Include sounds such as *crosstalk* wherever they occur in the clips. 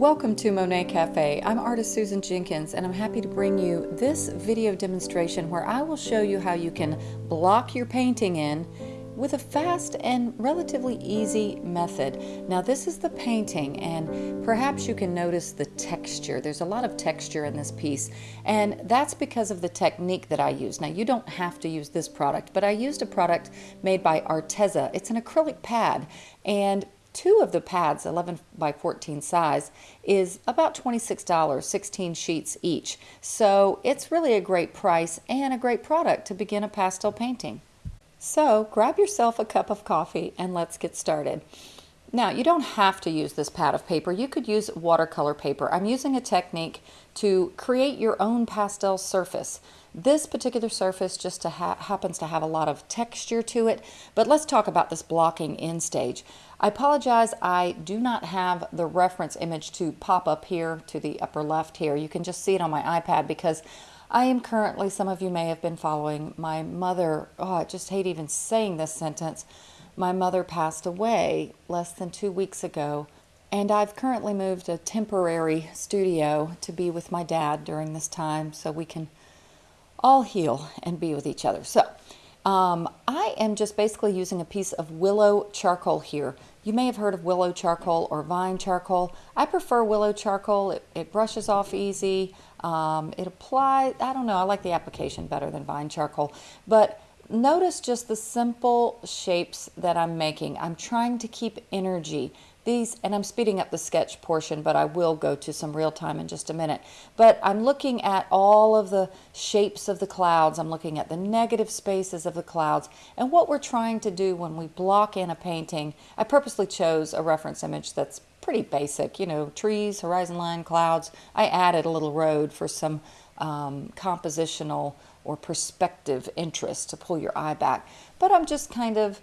Welcome to Monet Cafe. I'm artist Susan Jenkins and I'm happy to bring you this video demonstration where I will show you how you can block your painting in with a fast and relatively easy method. Now this is the painting and perhaps you can notice the texture. There's a lot of texture in this piece and that's because of the technique that I use. Now you don't have to use this product but I used a product made by Arteza. It's an acrylic pad and two of the pads, 11 by 14 size, is about $26, 16 sheets each. So it's really a great price and a great product to begin a pastel painting. So grab yourself a cup of coffee and let's get started. Now, you don't have to use this pad of paper. You could use watercolor paper. I'm using a technique to create your own pastel surface. This particular surface just to ha happens to have a lot of texture to it, but let's talk about this blocking in stage. I apologize, I do not have the reference image to pop up here to the upper left here. You can just see it on my iPad because I am currently, some of you may have been following, my mother, oh, I just hate even saying this sentence, my mother passed away less than two weeks ago, and I've currently moved a temporary studio to be with my dad during this time so we can all heal and be with each other. So um, I am just basically using a piece of willow charcoal here. You may have heard of willow charcoal or vine charcoal. I prefer willow charcoal. It, it brushes off easy. Um, it applies, I don't know, I like the application better than vine charcoal. But notice just the simple shapes that I'm making. I'm trying to keep energy. These, and I'm speeding up the sketch portion, but I will go to some real time in just a minute. But I'm looking at all of the shapes of the clouds. I'm looking at the negative spaces of the clouds. And what we're trying to do when we block in a painting, I purposely chose a reference image that's pretty basic, you know, trees, horizon line, clouds. I added a little road for some um, compositional or perspective interest to pull your eye back. But I'm just kind of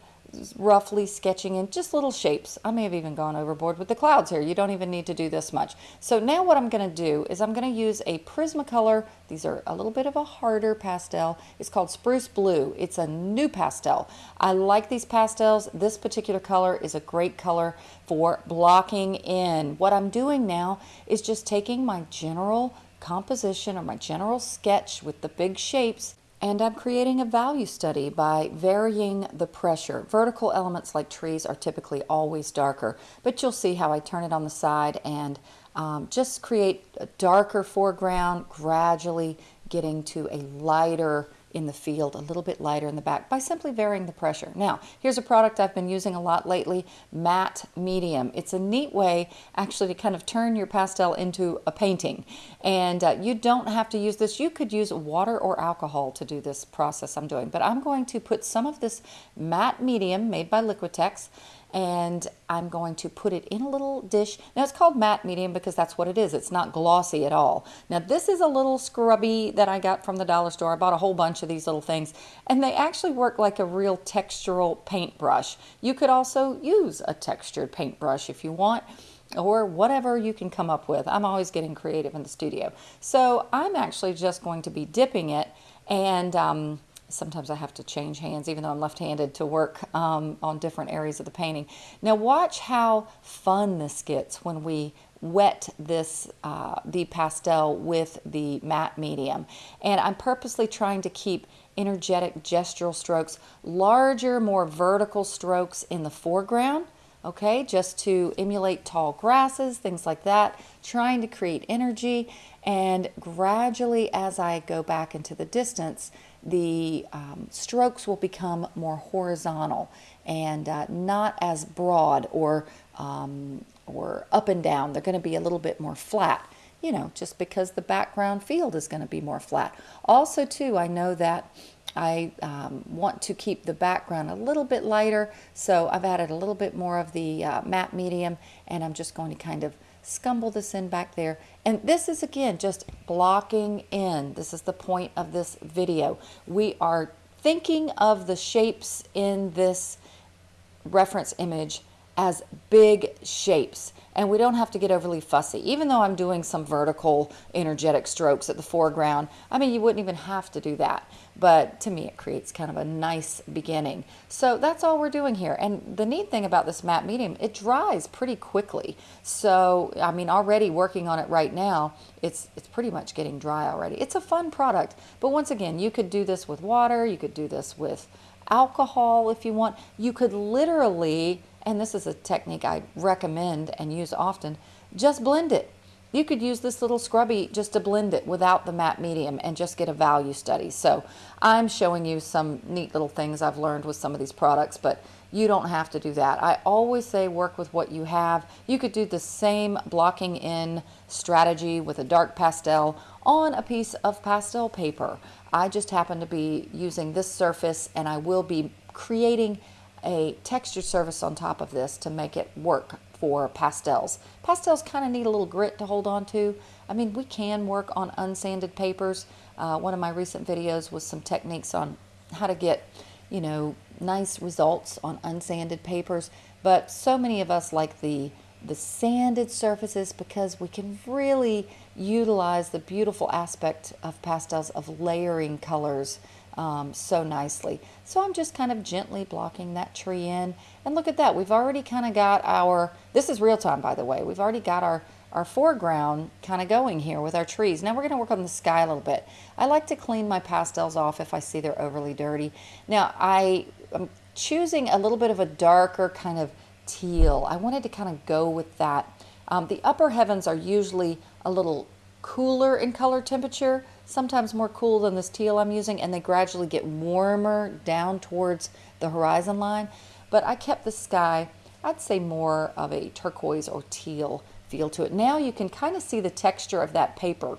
roughly sketching in just little shapes. I may have even gone overboard with the clouds here. You don't even need to do this much. So now what I'm going to do is I'm going to use a Prismacolor. These are a little bit of a harder pastel. It's called Spruce Blue. It's a NuPastel. I like these pastels. This particular color is a great color for blocking in. What I'm doing now is just taking my general composition or my general sketch with the big shapes and I'm creating a value study by varying the pressure. Vertical elements like trees are typically always darker, but you'll see how I turn it on the side and um, just create a darker foreground, gradually getting to a lighter in the field, a little bit lighter in the back by simply varying the pressure. Now, here's a product I've been using a lot lately, Matte Medium. It's a neat way actually to kind of turn your pastel into a painting. And uh, you don't have to use this. You could use water or alcohol to do this process I'm doing. But I'm going to put some of this Matte Medium made by Liquitex and I'm going to put it in a little dish. Now it's called matte medium because that's what it is. It's not glossy at all. Now this is a little scrubby that I got from the dollar store. I bought a whole bunch of these little things and they actually work like a real textural paintbrush. You could also use a textured paintbrush if you want or whatever you can come up with. I'm always getting creative in the studio. So I'm actually just going to be dipping it and um, sometimes I have to change hands even though I'm left-handed to work um, on different areas of the painting. Now watch how fun this gets when we wet this uh, the pastel with the matte medium and I'm purposely trying to keep energetic gestural strokes larger more vertical strokes in the foreground okay just to emulate tall grasses things like that trying to create energy and gradually as I go back into the distance the um, strokes will become more horizontal and uh, not as broad or, um, or up and down. They're going to be a little bit more flat, you know, just because the background field is going to be more flat. Also, too, I know that I um, want to keep the background a little bit lighter, so I've added a little bit more of the uh, matte medium, and I'm just going to kind of scumble this in back there. And this is again just blocking in. This is the point of this video. We are thinking of the shapes in this reference image as big shapes and we don't have to get overly fussy. Even though I'm doing some vertical energetic strokes at the foreground, I mean, you wouldn't even have to do that. But to me, it creates kind of a nice beginning. So that's all we're doing here. And the neat thing about this matte medium, it dries pretty quickly. So, I mean, already working on it right now, it's, it's pretty much getting dry already. It's a fun product. But once again, you could do this with water. You could do this with alcohol if you want. You could literally and this is a technique I recommend and use often, just blend it. You could use this little scrubby just to blend it without the matte medium and just get a value study. So I'm showing you some neat little things I've learned with some of these products, but you don't have to do that. I always say work with what you have. You could do the same blocking in strategy with a dark pastel on a piece of pastel paper. I just happen to be using this surface and I will be creating a texture surface on top of this to make it work for pastels. Pastels kind of need a little grit to hold on to. I mean, we can work on unsanded papers. Uh, one of my recent videos was some techniques on how to get, you know, nice results on unsanded papers. But so many of us like the the sanded surfaces because we can really utilize the beautiful aspect of pastels of layering colors um, so nicely. So I'm just kind of gently blocking that tree in. And look at that, we've already kind of got our, this is real time by the way, we've already got our, our foreground kind of going here with our trees. Now we're going to work on the sky a little bit. I like to clean my pastels off if I see they're overly dirty. Now I, I'm choosing a little bit of a darker kind of teal. I wanted to kind of go with that. Um, the upper heavens are usually a little cooler in color temperature, sometimes more cool than this teal I'm using, and they gradually get warmer down towards the horizon line. But I kept the sky, I'd say more of a turquoise or teal feel to it. Now you can kind of see the texture of that paper,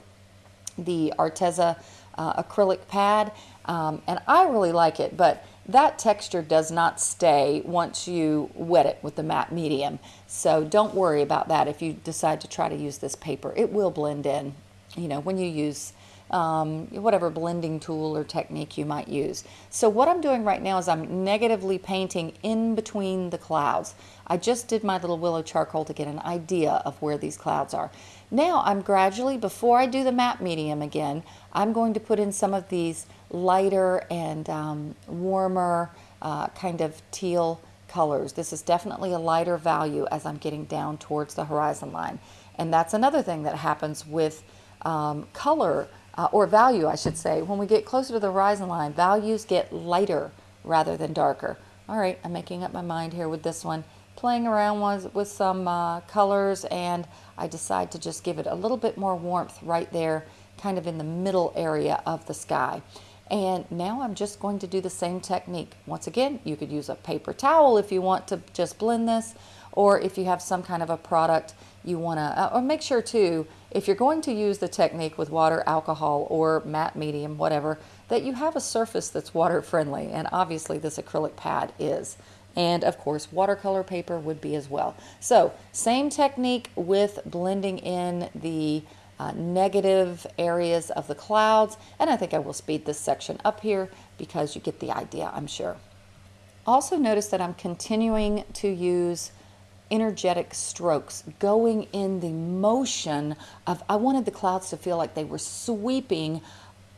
the Arteza uh, acrylic pad, um, and I really like it, but that texture does not stay once you wet it with the matte medium. So don't worry about that if you decide to try to use this paper. It will blend in, you know, when you use um, whatever blending tool or technique you might use. So what I'm doing right now is I'm negatively painting in between the clouds. I just did my little willow charcoal to get an idea of where these clouds are. Now I'm gradually, before I do the matte medium again, I'm going to put in some of these lighter and um, warmer uh, kind of teal colors. This is definitely a lighter value as I'm getting down towards the horizon line. And that's another thing that happens with um, color, uh, or value I should say. When we get closer to the horizon line, values get lighter rather than darker. All right, I'm making up my mind here with this one. Playing around with, with some uh, colors and I decide to just give it a little bit more warmth right there, kind of in the middle area of the sky. And now I'm just going to do the same technique. Once again, you could use a paper towel if you want to just blend this, or if you have some kind of a product you want to, uh, or make sure too, if you're going to use the technique with water, alcohol, or matte medium, whatever, that you have a surface that's water friendly. And obviously this acrylic pad is. And of course, watercolor paper would be as well. So same technique with blending in the uh, negative areas of the clouds. And I think I will speed this section up here because you get the idea, I'm sure. Also notice that I'm continuing to use energetic strokes going in the motion of, I wanted the clouds to feel like they were sweeping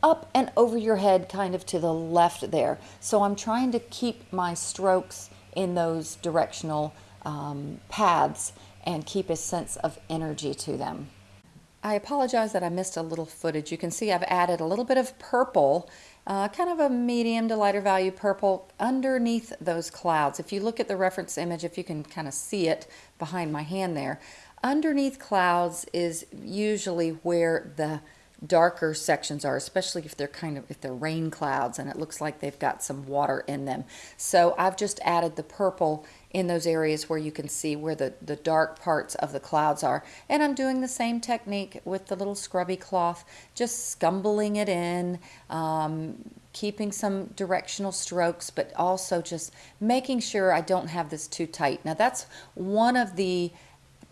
up and over your head kind of to the left there. So I'm trying to keep my strokes in those directional um, paths and keep a sense of energy to them. I apologize that I missed a little footage. You can see I've added a little bit of purple, uh, kind of a medium to lighter value purple underneath those clouds. If you look at the reference image, if you can kind of see it behind my hand there, underneath clouds is usually where the darker sections are, especially if they're kind of, if they're rain clouds and it looks like they've got some water in them. So I've just added the purple in those areas where you can see where the, the dark parts of the clouds are. And I'm doing the same technique with the little scrubby cloth, just scumbling it in, um, keeping some directional strokes, but also just making sure I don't have this too tight. Now that's one of the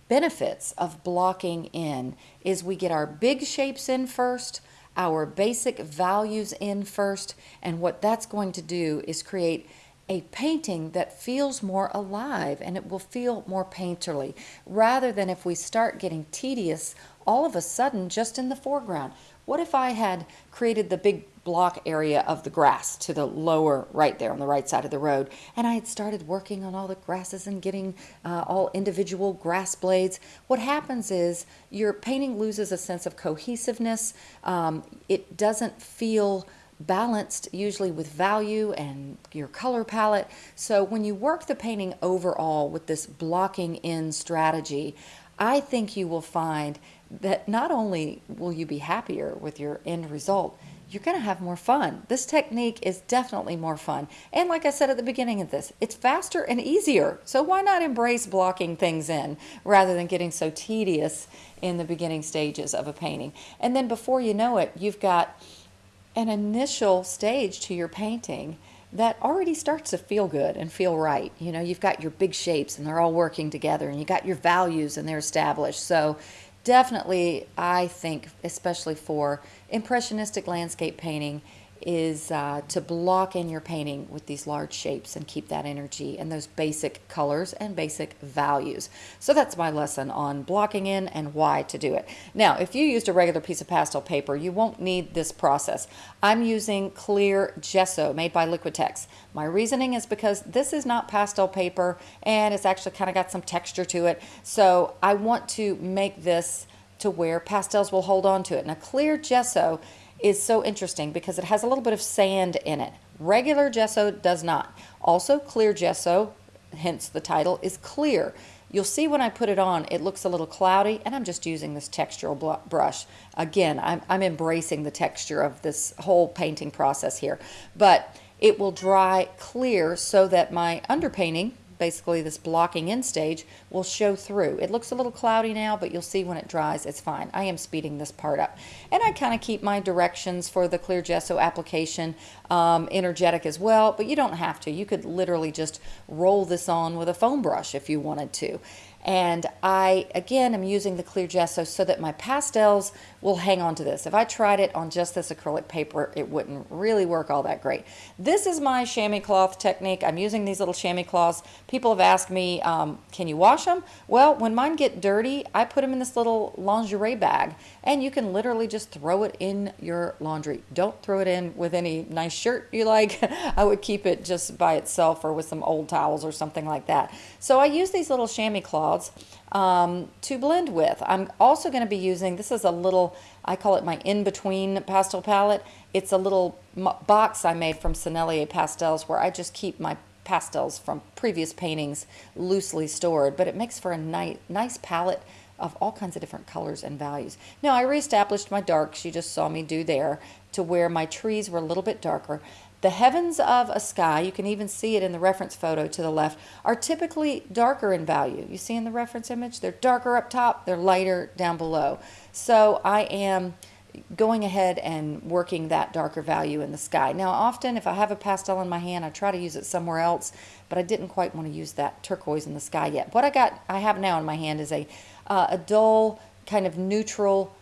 benefits of blocking in is we get our big shapes in first, our basic values in first, and what that's going to do is create a painting that feels more alive and it will feel more painterly rather than if we start getting tedious all of a sudden just in the foreground. What if I had created the big block area of the grass to the lower right there on the right side of the road and I had started working on all the grasses and getting uh, all individual grass blades? What happens is your painting loses a sense of cohesiveness. Um, it doesn't feel balanced usually with value and your color palette. So when you work the painting overall with this blocking in strategy, I think you will find that not only will you be happier with your end result, you're going to have more fun. This technique is definitely more fun. And like I said at the beginning of this, it's faster and easier. So why not embrace blocking things in rather than getting so tedious in the beginning stages of a painting? And then before you know it, you've got an initial stage to your painting that already starts to feel good and feel right. You know, you've got your big shapes and they're all working together and you got your values and they're established. So definitely, I think, especially for impressionistic landscape painting, is uh, to block in your painting with these large shapes and keep that energy and those basic colors and basic values. So that's my lesson on blocking in and why to do it. Now, if you used a regular piece of pastel paper, you won't need this process. I'm using clear gesso made by Liquitex. My reasoning is because this is not pastel paper and it's actually kind of got some texture to it. So I want to make this to where pastels will hold on to it. Now clear gesso is so interesting because it has a little bit of sand in it. Regular gesso does not. Also, clear gesso, hence the title, is clear. You'll see when I put it on, it looks a little cloudy, and I'm just using this textural brush. Again, I'm, I'm embracing the texture of this whole painting process here. But it will dry clear so that my underpainting, basically this blocking in stage, will show through. It looks a little cloudy now, but you'll see when it dries, it's fine. I am speeding this part up. And I kind of keep my directions for the clear gesso application um, energetic as well, but you don't have to. You could literally just roll this on with a foam brush if you wanted to. And I, again, am using the clear gesso so that my pastels will hang on to this. If I tried it on just this acrylic paper, it wouldn't really work all that great. This is my chamois cloth technique. I'm using these little chamois cloths. People have asked me, um, can you wash them? Well, when mine get dirty, I put them in this little lingerie bag and you can literally just throw it in your laundry. Don't throw it in with any nice shirt you like. *laughs* I would keep it just by itself or with some old towels or something like that. So I use these little chamois cloths um, to blend with. I'm also going to be using, this is a little, I call it my in-between pastel palette. It's a little box I made from Sennelier Pastels where I just keep my pastels from previous paintings loosely stored, but it makes for a nice, nice palette of all kinds of different colors and values. Now I reestablished my darks, you just saw me do there, to where my trees were a little bit darker. The heavens of a sky, you can even see it in the reference photo to the left, are typically darker in value. You see in the reference image? They're darker up top, they're lighter down below. So I am going ahead and working that darker value in the sky. Now often if I have a pastel in my hand, I try to use it somewhere else, but I didn't quite want to use that turquoise in the sky yet. What I got, I have now in my hand is a, uh, a dull, kind of neutral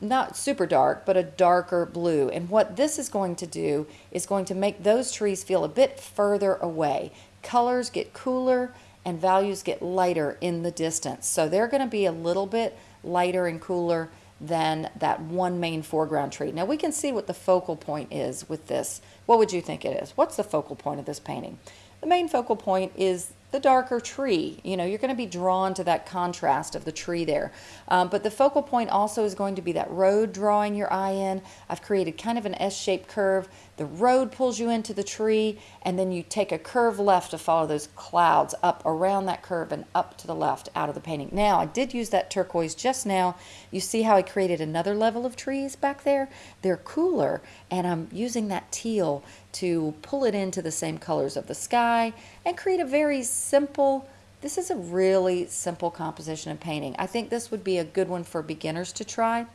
not super dark, but a darker blue. And what this is going to do is going to make those trees feel a bit further away. Colors get cooler and values get lighter in the distance. So they're going to be a little bit lighter and cooler than that one main foreground tree. Now we can see what the focal point is with this. What would you think it is? What's the focal point of this painting? The main focal point is the darker tree. You know, you're going to be drawn to that contrast of the tree there. Um, but the focal point also is going to be that road drawing your eye in. I've created kind of an S-shaped curve. The road pulls you into the tree, and then you take a curve left to follow those clouds up around that curve and up to the left out of the painting. Now, I did use that turquoise just now. You see how I created another level of trees back there? They're cooler, and I'm using that teal to pull it into the same colors of the sky and create a very simple, this is a really simple composition of painting. I think this would be a good one for beginners to try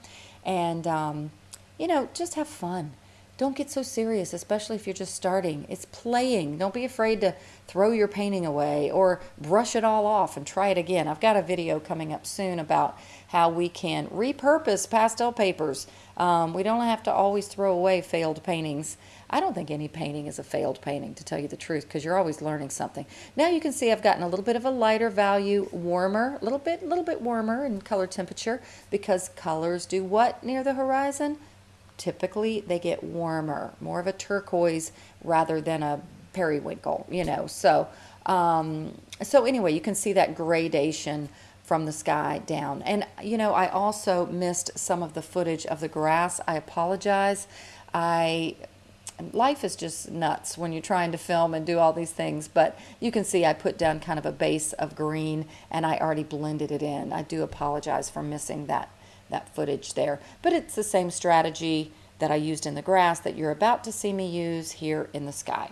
and, um, you know, just have fun. Don't get so serious, especially if you're just starting. It's playing. Don't be afraid to throw your painting away or brush it all off and try it again. I've got a video coming up soon about how we can repurpose pastel papers. Um, we don't have to always throw away failed paintings. I don't think any painting is a failed painting, to tell you the truth, because you're always learning something. Now you can see I've gotten a little bit of a lighter value, warmer, a little bit, little bit warmer in color temperature, because colors do what near the horizon? Typically, they get warmer, more of a turquoise rather than a periwinkle, you know. So, um, so anyway, you can see that gradation from the sky down. And, you know, I also missed some of the footage of the grass. I apologize. I life is just nuts when you're trying to film and do all these things but you can see I put down kind of a base of green and I already blended it in I do apologize for missing that that footage there but it's the same strategy that I used in the grass that you're about to see me use here in the sky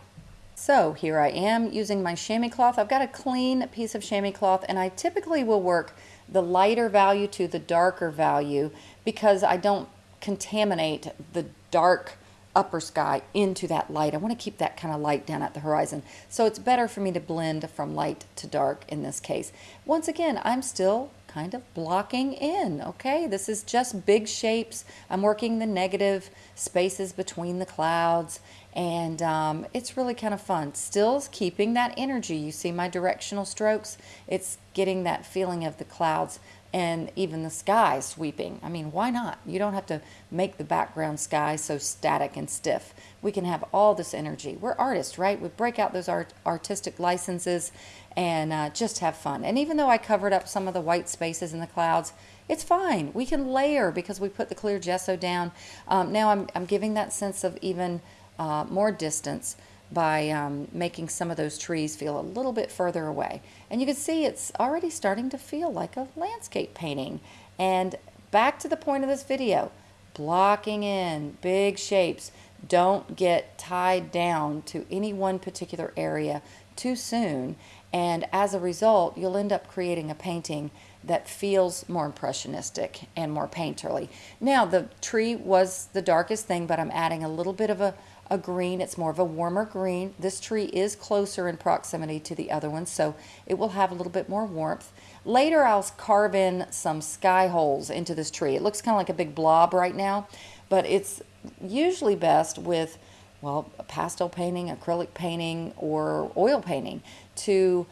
so here I am using my chamois cloth. I've got a clean piece of chamois cloth and I typically will work the lighter value to the darker value because I don't contaminate the dark upper sky into that light. I want to keep that kind of light down at the horizon. So it's better for me to blend from light to dark in this case. Once again, I'm still kind of blocking in, okay? This is just big shapes. I'm working the negative spaces between the clouds and um, it's really kind of fun. Still keeping that energy. You see my directional strokes? It's getting that feeling of the clouds and even the sky sweeping. I mean, why not? You don't have to make the background sky so static and stiff. We can have all this energy. We're artists, right? We break out those art artistic licenses and uh, just have fun. And even though I covered up some of the white spaces in the clouds, it's fine. We can layer because we put the clear gesso down. Um, now I'm, I'm giving that sense of even uh, more distance by um, making some of those trees feel a little bit further away. And you can see it's already starting to feel like a landscape painting. And back to the point of this video, blocking in big shapes. Don't get tied down to any one particular area too soon. And as a result, you'll end up creating a painting that feels more impressionistic and more painterly. Now, the tree was the darkest thing, but I'm adding a little bit of a a green. It's more of a warmer green. This tree is closer in proximity to the other one, so it will have a little bit more warmth. Later, I'll carve in some sky holes into this tree. It looks kind of like a big blob right now, but it's usually best with, well, pastel painting, acrylic painting, or oil painting to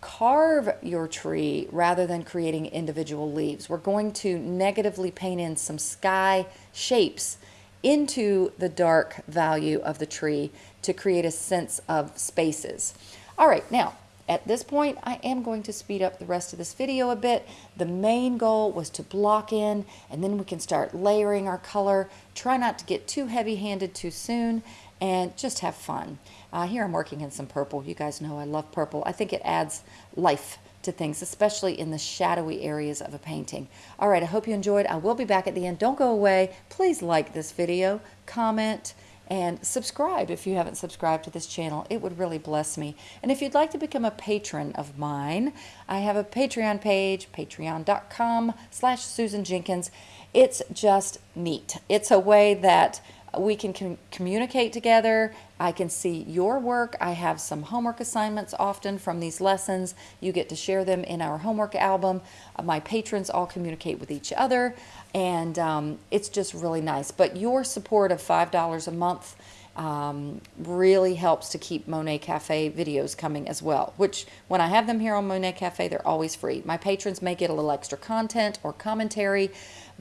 carve your tree rather than creating individual leaves. We're going to negatively paint in some sky shapes into the dark value of the tree to create a sense of spaces. All right, now at this point, I am going to speed up the rest of this video a bit. The main goal was to block in, and then we can start layering our color. Try not to get too heavy-handed too soon, and just have fun. Uh, here I'm working in some purple. You guys know I love purple. I think it adds life to things, especially in the shadowy areas of a painting. All right, I hope you enjoyed. I will be back at the end. Don't go away. Please like this video, comment, and subscribe if you haven't subscribed to this channel. It would really bless me. And if you'd like to become a patron of mine, I have a Patreon page, patreon.com slash Susan Jenkins. It's just neat. It's a way that we can com communicate together. I can see your work. I have some homework assignments often from these lessons. You get to share them in our homework album. Uh, my patrons all communicate with each other, and um, it's just really nice. But your support of $5 a month um, really helps to keep Monet Cafe videos coming as well, which when I have them here on Monet Cafe, they're always free. My patrons may get a little extra content or commentary,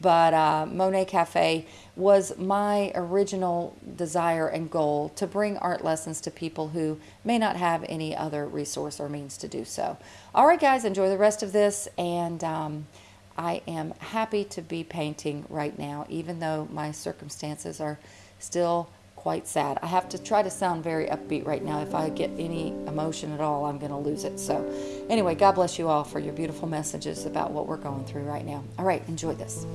but uh, Monet Cafe was my original desire and goal to bring art lessons to people who may not have any other resource or means to do so. All right, guys, enjoy the rest of this, and um, I am happy to be painting right now, even though my circumstances are still quite sad. I have to try to sound very upbeat right now. If I get any emotion at all, I'm going to lose it. So anyway, God bless you all for your beautiful messages about what we're going through right now. All right, enjoy this.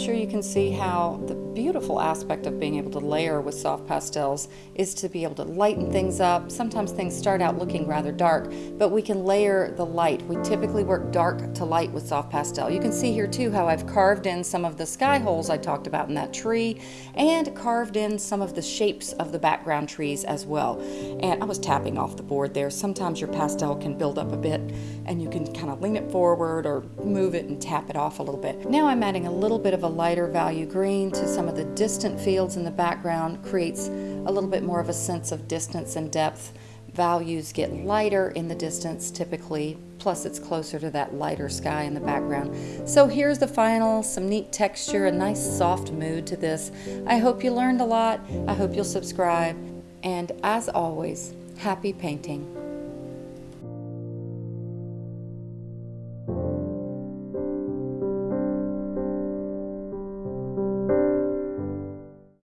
Sure you can see how the beautiful aspect of being able to layer with soft pastels is to be able to lighten things up. Sometimes things start out looking rather dark, but we can layer the light. We typically work dark to light with soft pastel. You can see here too how I've carved in some of the sky holes I talked about in that tree and carved in some of the shapes of the background trees as well. And I was tapping off the board there. Sometimes your pastel can build up a bit and you can kind of lean it forward or move it and tap it off a little bit. Now I'm adding a little bit of a lighter value green to some of the distant fields in the background creates a little bit more of a sense of distance and depth. Values get lighter in the distance typically, plus it's closer to that lighter sky in the background. So here's the final, some neat texture, a nice soft mood to this. I hope you learned a lot. I hope you'll subscribe. And as always, happy painting.